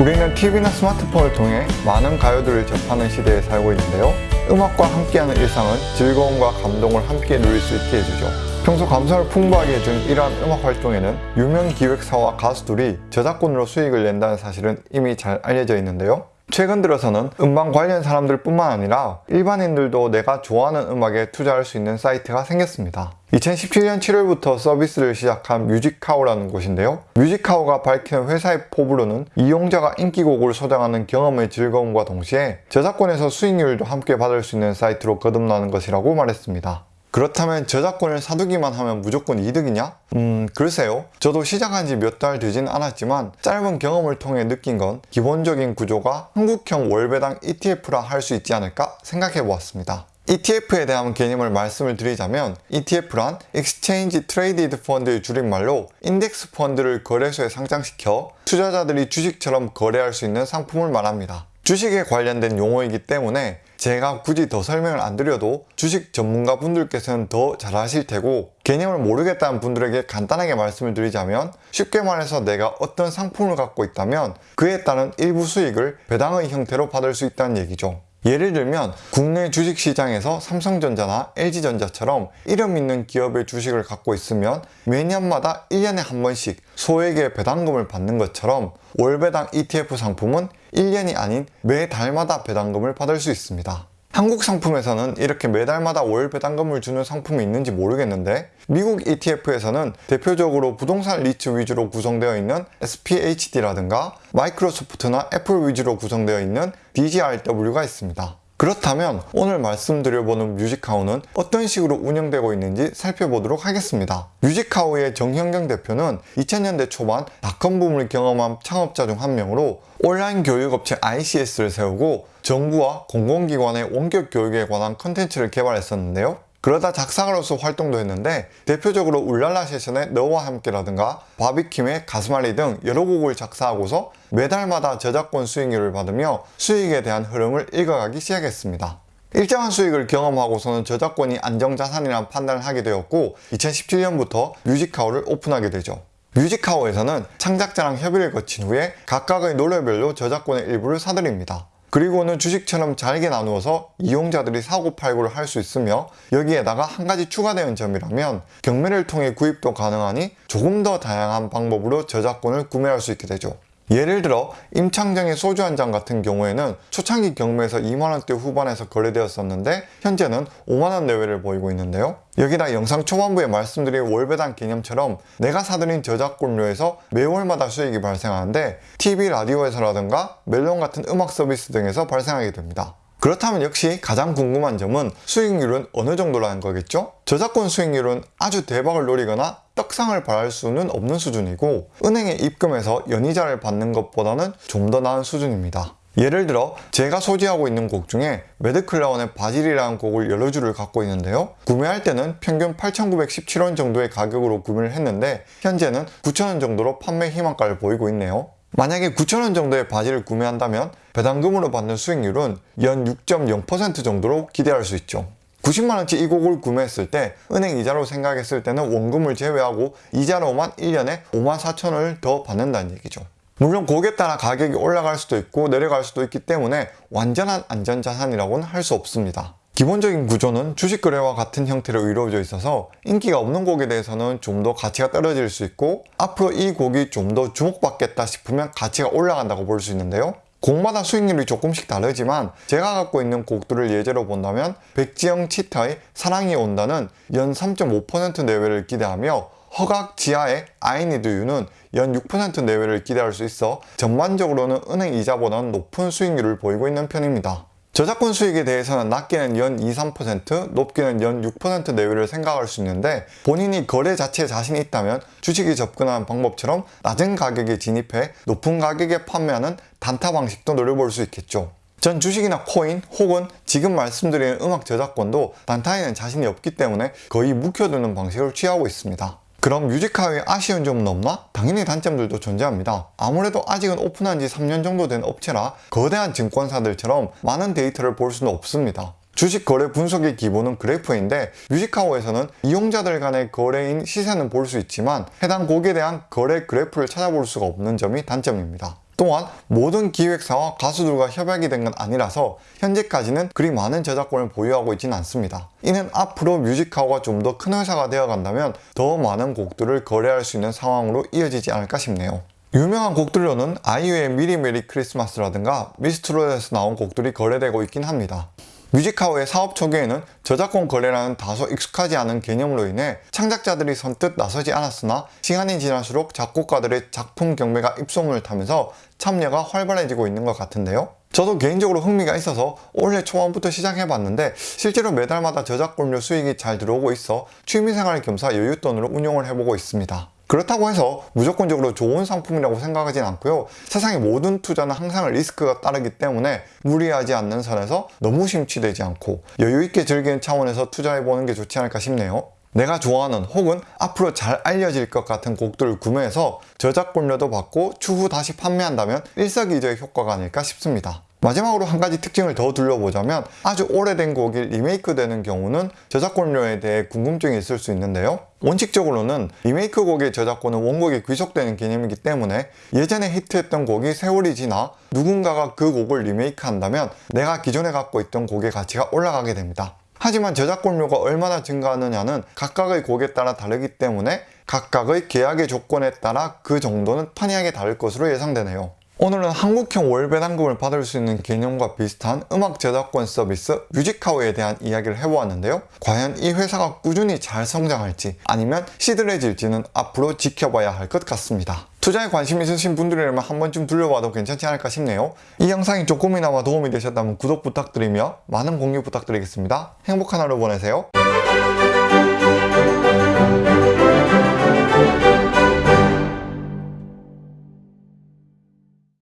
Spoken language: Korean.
우리는 TV나 스마트폰을 통해 많은 가요들을 접하는 시대에 살고 있는데요. 음악과 함께하는 일상은 즐거움과 감동을 함께 누릴 수 있게 해주죠. 평소 감성을 풍부하게 해준 이러한 음악 활동에는 유명 기획사와 가수들이 저작권으로 수익을 낸다는 사실은 이미 잘 알려져 있는데요. 최근 들어서는 음반 관련 사람들 뿐만 아니라 일반인들도 내가 좋아하는 음악에 투자할 수 있는 사이트가 생겼습니다. 2017년 7월부터 서비스를 시작한 뮤직카우라는 곳인데요. 뮤직카우가 밝히는 회사의 포부로는 이용자가 인기곡을 소장하는 경험의 즐거움과 동시에 저작권에서 수익률도 함께 받을 수 있는 사이트로 거듭나는 것이라고 말했습니다. 그렇다면 저작권을 사두기만 하면 무조건 이득이냐? 음 글쎄요 저도 시작한 지 몇 달 되진 않았지만 짧은 경험을 통해 느낀 건 기본적인 구조가 한국형 월배당 ETF라 할 수 있지 않을까 생각해 보았습니다 ETF에 대한 개념을 말씀을 드리자면 ETF란 Exchange Traded Fund의 줄임말로 인덱스 펀드를 거래소에 상장시켜 투자자들이 주식처럼 거래할 수 있는 상품을 말합니다 주식에 관련된 용어이기 때문에 제가 굳이 더 설명을 안 드려도 주식 전문가 분들께서는 더 잘 아실 테고 개념을 모르겠다는 분들에게 간단하게 말씀을 드리자면 쉽게 말해서 내가 어떤 상품을 갖고 있다면 그에 따른 일부 수익을 배당의 형태로 받을 수 있다는 얘기죠. 예를 들면 국내 주식시장에서 삼성전자나 LG전자처럼 이름 있는 기업의 주식을 갖고 있으면 매년마다 1년에 한 번씩 소액의 배당금을 받는 것처럼 월배당 ETF 상품은 1년이 아닌 매달마다 배당금을 받을 수 있습니다. 한국 상품에서는 이렇게 매달마다 월 배당금을 주는 상품이 있는지 모르겠는데 미국 ETF에서는 대표적으로 부동산 리츠 위주로 구성되어 있는 SPHD라든가 마이크로소프트나 애플 위주로 구성되어 있는 DGRW가 있습니다. 그렇다면 오늘 말씀드려보는 뮤직카우는 어떤 식으로 운영되고 있는지 살펴보도록 하겠습니다. 뮤직카우의 정현경 대표는 2000년대 초반 닷컴 붐을 경험한 창업자 중 한 명으로 온라인 교육업체 ICS를 세우고 정부와 공공기관의 원격 교육에 관한 컨텐츠를 개발했었는데요. 그러다 작사가로서 활동도 했는데 대표적으로 울랄라 세션의 너와 함께라든가 바비킴의 가슴앓이 등 여러 곡을 작사하고서 매달마다 저작권 수익률을 받으며 수익에 대한 흐름을 읽어가기 시작했습니다. 일정한 수익을 경험하고서는 저작권이 안정자산이라는 판단을 하게 되었고 2017년부터 뮤직카우를 오픈하게 되죠. 뮤직하우에서는 창작자랑 협의를 거친 후에 각각의 노래별로 저작권의 일부를 사들입니다. 그리고는 주식처럼 잘게 나누어서 이용자들이 사고 팔고를 할 수 있으며 여기에다가 한 가지 추가되는 점이라면 경매를 통해 구입도 가능하니 조금 더 다양한 방법으로 저작권을 구매할 수 있게 되죠. 예를 들어 임창정의 소주 한 잔 같은 경우에는 초창기 경매에서 2만원대 후반에서 거래되었었는데 현재는 5만원 내외를 보이고 있는데요. 여기다 영상 초반부에 말씀드린 월배당 개념처럼 내가 사들인 저작권료에서 매월마다 수익이 발생하는데 TV 라디오에서라든가 멜론 같은 음악 서비스 등에서 발생하게 됩니다 그렇다면 역시 가장 궁금한 점은 수익률은 어느 정도라는 거겠죠? 저작권 수익률은 아주 대박을 노리거나 떡상을 바랄 수는 없는 수준이고 은행에 입금해서 연이자를 받는 것보다는 좀 더 나은 수준입니다. 예를 들어 제가 소지하고 있는 곡 중에 매드클라운의 바질이라는 곡을 여러 줄을 갖고 있는데요 구매할 때는 평균 8,917원 정도의 가격으로 구매를 했는데 현재는 9,000원 정도로 판매 희망가를 보이고 있네요 만약에 9,000원 정도의 바지를 구매한다면 배당금으로 받는 수익률은 연 6.0% 정도로 기대할 수 있죠. 90만원치 이 곡을 구매했을 때 은행 이자로 생각했을 때는 원금을 제외하고 이자로만 1년에 5만 4천원을 더 받는다는 얘기죠. 물론 곡에 따라 가격이 올라갈 수도 있고 내려갈 수도 있기 때문에 완전한 안전자산이라고는 할 수 없습니다. 기본적인 구조는 주식 거래와 같은 형태로 이루어져 있어서 인기가 없는 곡에 대해서는 좀 더 가치가 떨어질 수 있고 앞으로 이 곡이 좀 더 주목받겠다 싶으면 가치가 올라간다고 볼 수 있는데요 곡마다 수익률이 조금씩 다르지만 제가 갖고 있는 곡들을 예제로 본다면 백지영 치타의 사랑이 온다는 연 3.5% 내외를 기대하며 허각 지하의 you는 연 6% 내외를 기대할 수 있어 전반적으로는 은행 이자보다는 높은 수익률을 보이고 있는 편입니다. 저작권 수익에 대해서는 낮게는 연 2, 3%, 높게는 연 6% 내외를 생각할 수 있는데 본인이 거래 자체에 자신이 있다면 주식에 접근하는 방법처럼 낮은 가격에 진입해 높은 가격에 판매하는 단타 방식도 노려볼 수 있겠죠. 전 주식이나 코인 혹은 지금 말씀드리는 음악 저작권도 단타에는 자신이 없기 때문에 거의 묵혀두는 방식을 취하고 있습니다. 그럼 뮤직카우에 아쉬운 점은 없나? 당연히 단점들도 존재합니다. 아무래도 아직은 오픈한 지 3년 정도 된 업체라 거대한 증권사들처럼 많은 데이터를 볼 수는 없습니다. 주식 거래 분석의 기본은 그래프인데 뮤직카우에서는 이용자들 간의 거래인 시세는 볼 수 있지만 해당 곡에 대한 거래 그래프를 찾아볼 수가 없는 점이 단점입니다. 또한 모든 기획사와 가수들과 협약이 된 건 아니라서 현재까지는 그리 많은 저작권을 보유하고 있지는 않습니다. 이는 앞으로 뮤직카우가 좀 더 큰 회사가 되어 간다면 더 많은 곡들을 거래할 수 있는 상황으로 이어지지 않을까 싶네요. 유명한 곡들로는 아이유의 미리 메리 크리스마스라든가 미스트롯에서 나온 곡들이 거래되고 있긴 합니다. 뮤직카우의 사업 초기에는 저작권 거래라는 다소 익숙하지 않은 개념으로 인해 창작자들이 선뜻 나서지 않았으나 시간이 지날수록 작곡가들의 작품 경매가 입소문을 타면서 참여가 활발해지고 있는 것 같은데요. 저도 개인적으로 흥미가 있어서 올해 초반부터 시작해봤는데 실제로 매달마다 저작권료 수익이 잘 들어오고 있어 취미생활 겸사 여윳돈으로 운용을 해보고 있습니다. 그렇다고 해서 무조건적으로 좋은 상품이라고 생각하진 않고요. 세상의 모든 투자는 항상 리스크가 따르기 때문에 무리하지 않는 선에서 너무 심취되지 않고 여유있게 즐기는 차원에서 투자해보는 게 좋지 않을까 싶네요. 내가 좋아하는 혹은 앞으로 잘 알려질 것 같은 곡들을 구매해서 저작권료도 받고 추후 다시 판매한다면 일석이조의 효과가 아닐까 싶습니다. 마지막으로 한 가지 특징을 더 둘러보자면 아주 오래된 곡이 리메이크 되는 경우는 저작권료에 대해 궁금증이 있을 수 있는데요. 원칙적으로는 리메이크 곡의 저작권은 원곡에 귀속되는 개념이기 때문에 예전에 히트했던 곡이 세월이 지나 누군가가 그 곡을 리메이크 한다면 내가 기존에 갖고 있던 곡의 가치가 올라가게 됩니다. 하지만 저작권료가 얼마나 증가하느냐는 각각의 곡에 따라 다르기 때문에 각각의 계약의 조건에 따라 그 정도는 판이하게 다를 것으로 예상되네요. 오늘은 한국형 월배 당금을 받을 수 있는 개념과 비슷한 음악 저작권 서비스 뮤직하우에 대한 이야기를 해보았는데요. 과연 이 회사가 꾸준히 잘 성장할지 아니면 시들해질지는 앞으로 지켜봐야 할 것 같습니다. 투자에 관심 있으신 분들이라면 한 번쯤 둘러봐도 괜찮지 않을까 싶네요. 이 영상이 조금이나마 도움이 되셨다면 구독 부탁드리며 많은 공유 부탁드리겠습니다. 행복한 하루 보내세요.